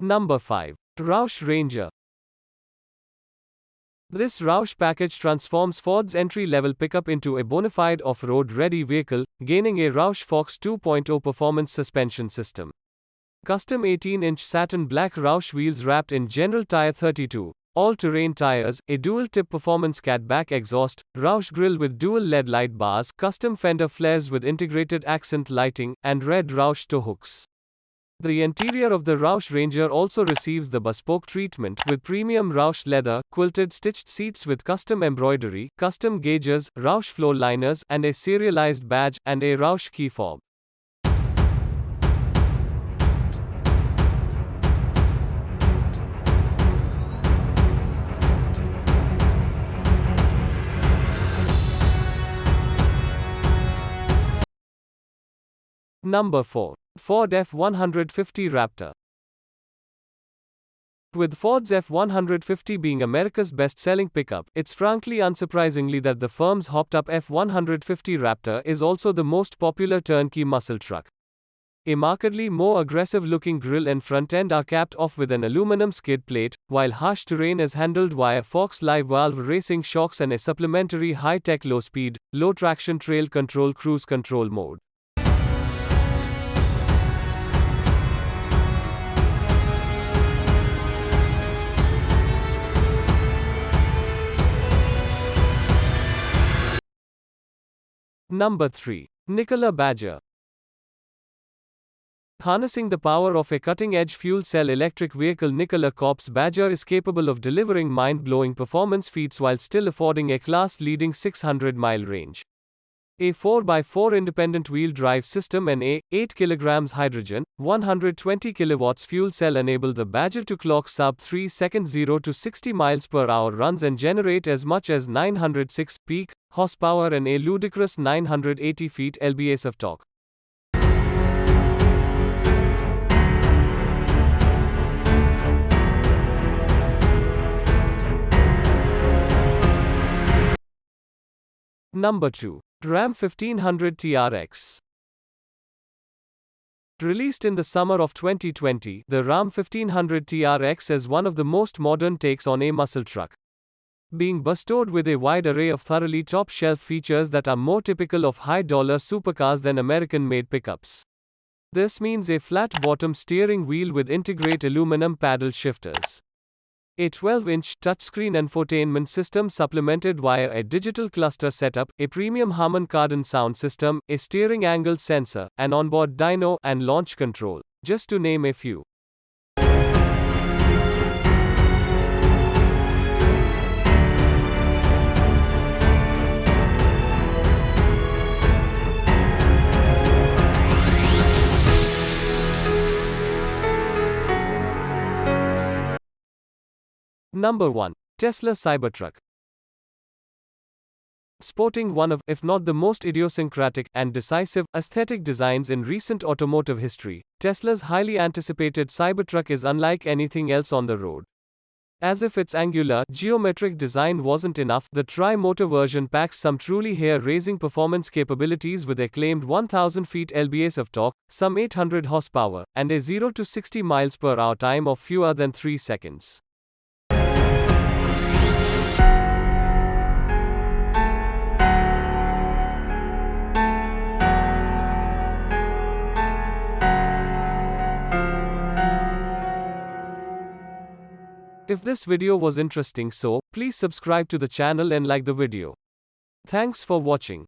Number 5. Roush Ranger. This Roush package transforms Ford's entry level pickup into a bona fide off road ready vehicle, gaining a Roush Fox 2.0 performance suspension system. Custom 18 inch satin black Roush wheels wrapped in General Tire 32, all terrain tires, a dual tip performance catback exhaust, Roush grille with dual LED light bars, custom fender flares with integrated accent lighting, and red Roush tow hooks. The interior of the Roush Ranger also receives the bespoke treatment with premium Roush leather, quilted stitched seats with custom embroidery, custom gauges, Roush floor liners, and a serialized badge, and a Roush key fob. Number 4. Ford F-150 Raptor. With Ford's F-150 being America's best-selling pickup, it's frankly unsurprisingly that the firm's hopped-up F-150 Raptor is also the most popular turnkey muscle truck. A markedly more aggressive-looking grille and front end are capped off with an aluminum skid plate, while harsh terrain is handled via Fox live valve racing shocks and a supplementary high-tech low-speed, low-traction trail control cruise control mode. Number 3. Nikola Badger. Harnessing the power of a cutting edge fuel cell electric vehicle, Nikola Corp's Badger is capable of delivering mind blowing performance feats while still affording a class leading 600 mile range. A 4x4 independent wheel drive system and a 8 kg hydrogen 120 kilowatts fuel cell enable the Badger to clock sub 3 second 0 to 60 miles per hour runs and generate as much as 906 peak horsepower and a ludicrous 980 feet lbs of torque. Number 2. Ram 1500 TRX. Released in the summer of 2020, the Ram 1500 TRX is one of the most modern takes on a muscle truck. Being bestowed with a wide array of thoroughly top shelf features that are more typical of high dollar supercars than American made pickups. This means a flat bottom steering wheel with integrate aluminum paddle shifters. A 12-inch touchscreen infotainment system supplemented via a digital cluster setup, a premium Harman Kardon sound system, a steering angle sensor, an onboard dyno, and launch control, just to name a few. Number 1. Tesla Cybertruck. Sporting one of, if not the most idiosyncratic and decisive, aesthetic designs in recent automotive history, Tesla's highly anticipated Cybertruck is unlike anything else on the road. As if its angular, geometric design wasn't enough, the tri-motor version packs some truly hair-raising performance capabilities with a claimed 1000 feet lbs of torque, some 800 horsepower, and a 0 to 60 miles per hour time of fewer than 3 seconds. If this video was interesting so, please subscribe to the channel and like the video. Thanks for watching.